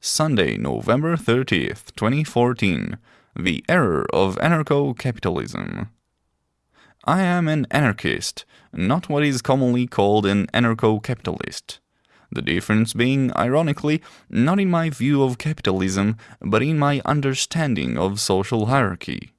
Sunday, November 30th, 2014. The Error of Anarcho-Capitalism. I am an anarchist, not what is commonly called an anarcho-capitalist. The difference being, ironically, not in my view of capitalism, but in my understanding of social hierarchy.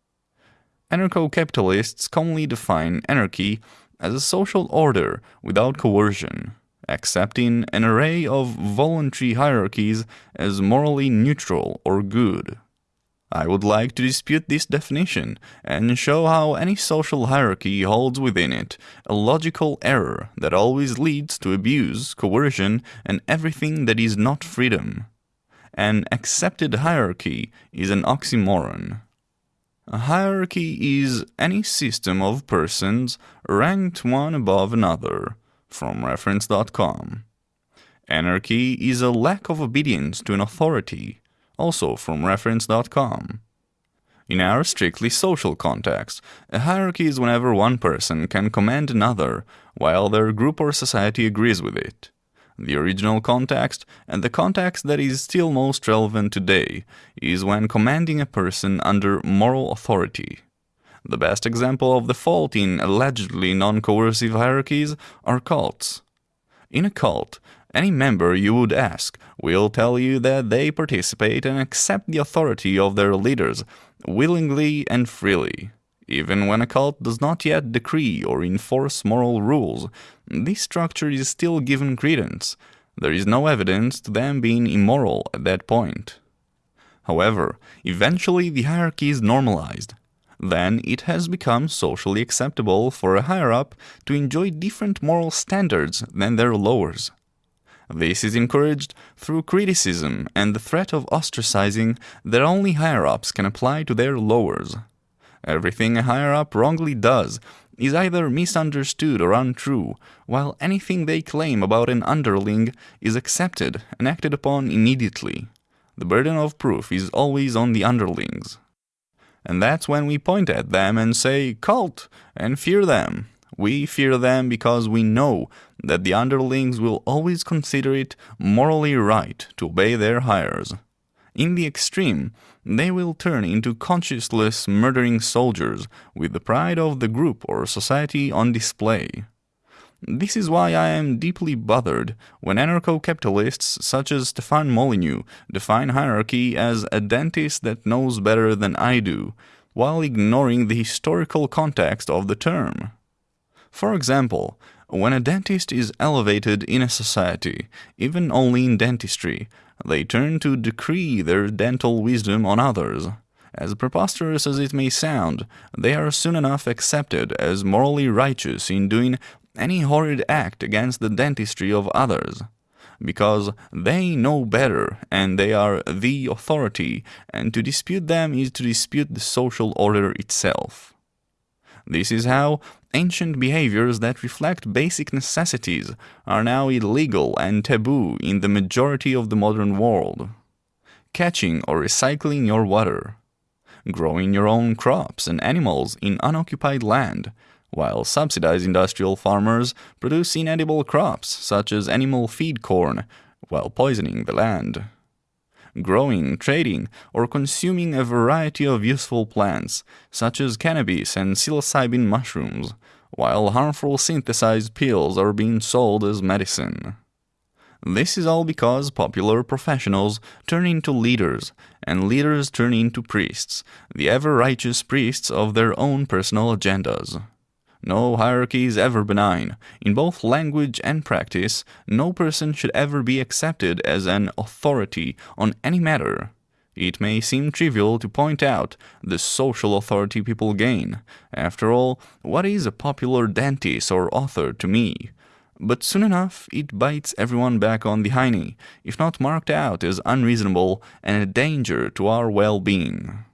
Anarcho-capitalists commonly define anarchy as a social order without coercion, accepting an array of voluntary hierarchies as morally neutral or good. I would like to dispute this definition and show how any social hierarchy holds within it a logical error that always leads to abuse, coercion, and everything that is not freedom. An accepted hierarchy is an oxymoron. A hierarchy is any system of persons ranked one above another, from reference.com. Anarchy is a lack of obedience to an authority, also from reference.com. In our strictly social context, a hierarchy is whenever one person can command another while their group or society agrees with it. The original context, and the context that is still most relevant today, is when commanding a person under moral authority. The best example of the fault in allegedly non-coercive hierarchies are cults. In a cult, any member you would ask will tell you that they participate and accept the authority of their leaders willingly and freely. Even when a cult does not yet decree or enforce moral rules, this structure is still given credence. There is no evidence to them being immoral at that point. However, eventually the hierarchy is normalized. Then it has become socially acceptable for a higher-up to enjoy different moral standards than their lowers. This is encouraged through criticism and the threat of ostracizing that only higher-ups can apply to their lowers. Everything a higher up wrongly does is either misunderstood or untrue, while anything they claim about an underling is accepted and acted upon immediately. The burden of proof is always on the underlings. And that's when we point at them and say, cult, and fear them. We fear them because we know that the underlings will always consider it morally right to obey their hires. In the extreme, they will turn into conscienceless murdering soldiers with the pride of the group or society on display. This is why I am deeply bothered when anarcho-capitalists such as Stefan Molyneux define hierarchy as a dentist that knows better than I do, while ignoring the historical context of the term. For example, when a dentist is elevated in a society, even only in dentistry, they turn to decree their dental wisdom on others. As preposterous as it may sound, they are soon enough accepted as morally righteous in doing any horrid act against the dentistry of others. Because they know better and they are the authority, and to dispute them is to dispute the social order itself. This is how ancient behaviors that reflect basic necessities are now illegal and taboo in the majority of the modern world. Catching or recycling your water. Growing your own crops and animals in unoccupied land, while subsidized industrial farmers produce inedible crops such as animal feed corn, while poisoning the land growing, trading, or consuming a variety of useful plants, such as cannabis and psilocybin mushrooms, while harmful synthesized pills are being sold as medicine. This is all because popular professionals turn into leaders, and leaders turn into priests, the ever-righteous priests of their own personal agendas. No hierarchy is ever benign. In both language and practice, no person should ever be accepted as an authority on any matter. It may seem trivial to point out the social authority people gain. After all, what is a popular dentist or author to me? But soon enough, it bites everyone back on the hiney, if not marked out as unreasonable and a danger to our well-being.